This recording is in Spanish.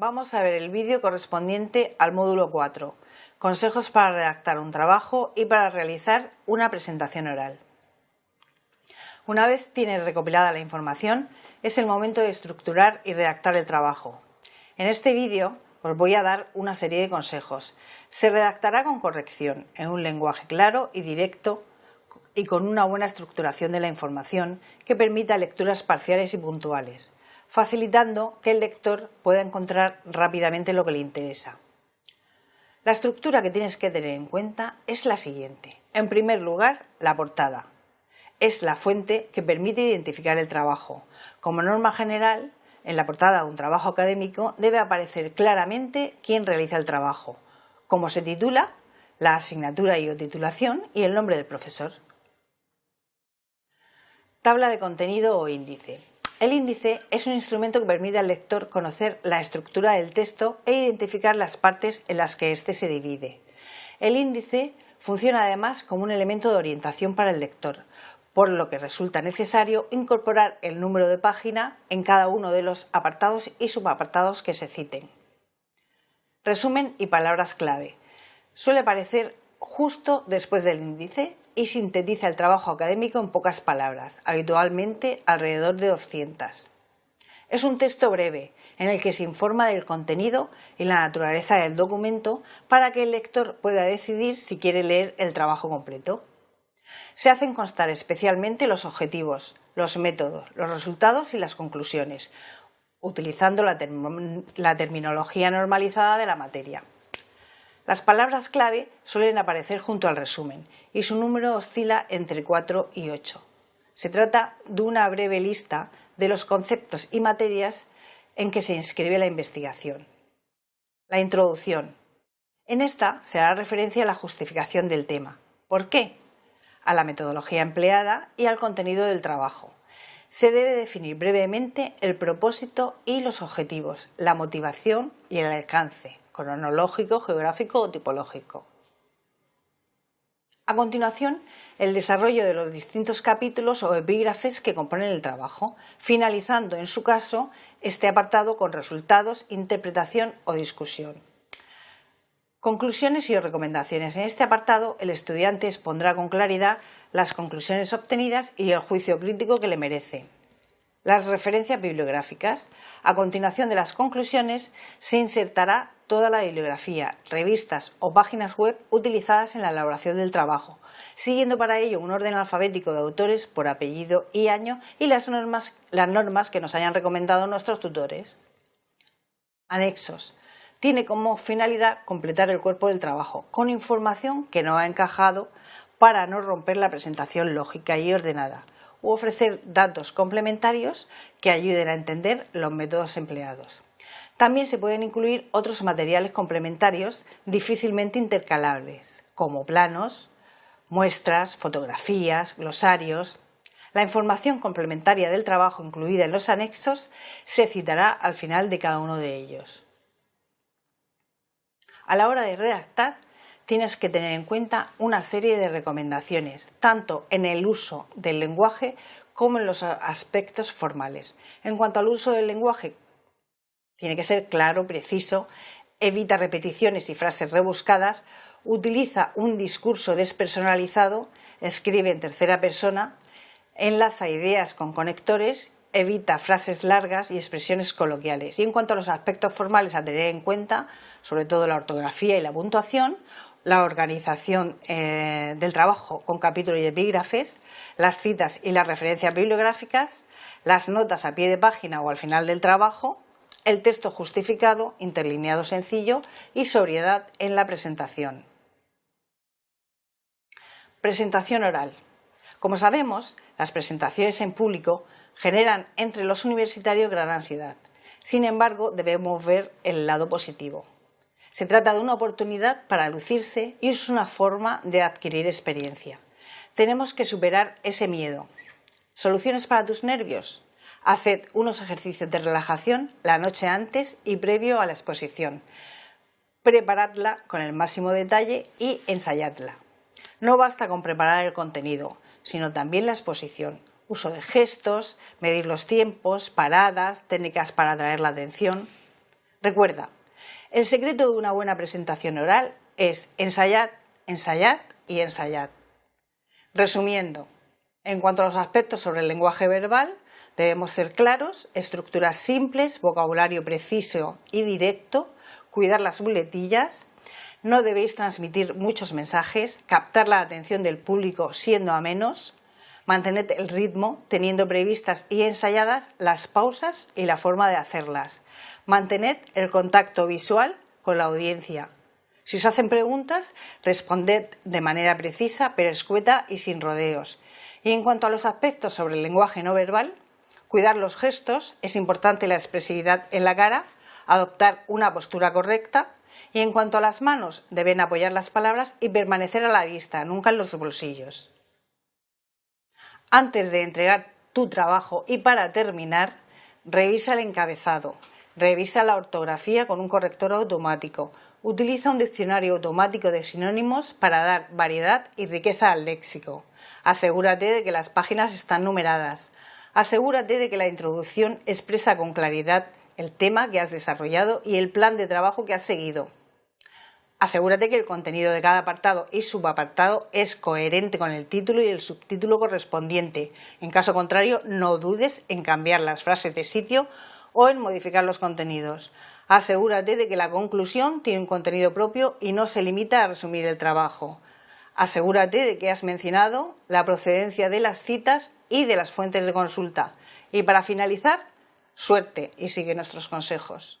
Vamos a ver el vídeo correspondiente al módulo 4, consejos para redactar un trabajo y para realizar una presentación oral. Una vez tienes recopilada la información, es el momento de estructurar y redactar el trabajo. En este vídeo os voy a dar una serie de consejos. Se redactará con corrección, en un lenguaje claro y directo y con una buena estructuración de la información que permita lecturas parciales y puntuales facilitando que el lector pueda encontrar rápidamente lo que le interesa. La estructura que tienes que tener en cuenta es la siguiente. En primer lugar, la portada. Es la fuente que permite identificar el trabajo. Como norma general, en la portada de un trabajo académico debe aparecer claramente quién realiza el trabajo, cómo se titula, la asignatura y o titulación y el nombre del profesor. Tabla de contenido o índice. El índice es un instrumento que permite al lector conocer la estructura del texto e identificar las partes en las que éste se divide. El índice funciona además como un elemento de orientación para el lector, por lo que resulta necesario incorporar el número de página en cada uno de los apartados y subapartados que se citen. Resumen y palabras clave. Suele aparecer justo después del índice y sintetiza el trabajo académico en pocas palabras, habitualmente alrededor de 200. Es un texto breve, en el que se informa del contenido y la naturaleza del documento para que el lector pueda decidir si quiere leer el trabajo completo. Se hacen constar especialmente los objetivos, los métodos, los resultados y las conclusiones, utilizando la, la terminología normalizada de la materia. Las palabras clave suelen aparecer junto al resumen y su número oscila entre 4 y 8. Se trata de una breve lista de los conceptos y materias en que se inscribe la investigación. La introducción. En esta se hará referencia a la justificación del tema. ¿Por qué? A la metodología empleada y al contenido del trabajo. Se debe definir brevemente el propósito y los objetivos, la motivación y el alcance, cronológico, geográfico o tipológico. A continuación, el desarrollo de los distintos capítulos o epígrafes que componen el trabajo, finalizando en su caso este apartado con resultados, interpretación o discusión. Conclusiones y recomendaciones. En este apartado el estudiante expondrá con claridad las conclusiones obtenidas y el juicio crítico que le merece. Las referencias bibliográficas. A continuación de las conclusiones se insertará toda la bibliografía, revistas o páginas web utilizadas en la elaboración del trabajo, siguiendo para ello un orden alfabético de autores por apellido y año y las normas, las normas que nos hayan recomendado nuestros tutores. Anexos. Tiene como finalidad completar el cuerpo del trabajo con información que no ha encajado para no romper la presentación lógica y ordenada u ofrecer datos complementarios que ayuden a entender los métodos empleados. También se pueden incluir otros materiales complementarios difícilmente intercalables, como planos, muestras, fotografías, glosarios. La información complementaria del trabajo incluida en los anexos se citará al final de cada uno de ellos. A la hora de redactar, tienes que tener en cuenta una serie de recomendaciones, tanto en el uso del lenguaje como en los aspectos formales. En cuanto al uso del lenguaje, tiene que ser claro, preciso, evita repeticiones y frases rebuscadas, utiliza un discurso despersonalizado, escribe en tercera persona, enlaza ideas con conectores, evita frases largas y expresiones coloquiales. Y en cuanto a los aspectos formales a tener en cuenta, sobre todo la ortografía y la puntuación, la organización eh, del trabajo con capítulos y epígrafes, las citas y las referencias bibliográficas, las notas a pie de página o al final del trabajo, el texto justificado, interlineado sencillo y sobriedad en la presentación. Presentación oral. Como sabemos, las presentaciones en público generan entre los universitarios gran ansiedad. Sin embargo, debemos ver el lado positivo. Se trata de una oportunidad para lucirse y es una forma de adquirir experiencia. Tenemos que superar ese miedo. ¿Soluciones para tus nervios? Haced unos ejercicios de relajación la noche antes y previo a la exposición. Preparadla con el máximo detalle y ensayadla. No basta con preparar el contenido, sino también la exposición. Uso de gestos, medir los tiempos, paradas, técnicas para atraer la atención. Recuerda, el secreto de una buena presentación oral es ensayar, ensayar y ensayar. Resumiendo, en cuanto a los aspectos sobre el lenguaje verbal, debemos ser claros, estructuras simples, vocabulario preciso y directo, cuidar las muletillas, no debéis transmitir muchos mensajes, captar la atención del público siendo a menos, mantener el ritmo teniendo previstas y ensayadas las pausas y la forma de hacerlas, mantener el contacto visual con la audiencia. Si os hacen preguntas, responded de manera precisa, pero escueta y sin rodeos. Y en cuanto a los aspectos sobre el lenguaje no verbal, cuidar los gestos, es importante la expresividad en la cara, adoptar una postura correcta, y en cuanto a las manos, deben apoyar las palabras y permanecer a la vista, nunca en los bolsillos. Antes de entregar tu trabajo y para terminar, revisa el encabezado, revisa la ortografía con un corrector automático, utiliza un diccionario automático de sinónimos para dar variedad y riqueza al léxico. Asegúrate de que las páginas están numeradas. Asegúrate de que la introducción expresa con claridad el tema que has desarrollado y el plan de trabajo que has seguido. Asegúrate que el contenido de cada apartado y subapartado es coherente con el título y el subtítulo correspondiente. En caso contrario, no dudes en cambiar las frases de sitio o en modificar los contenidos. Asegúrate de que la conclusión tiene un contenido propio y no se limita a resumir el trabajo. Asegúrate de que has mencionado la procedencia de las citas y de las fuentes de consulta. Y para finalizar, Suerte y sigue nuestros consejos.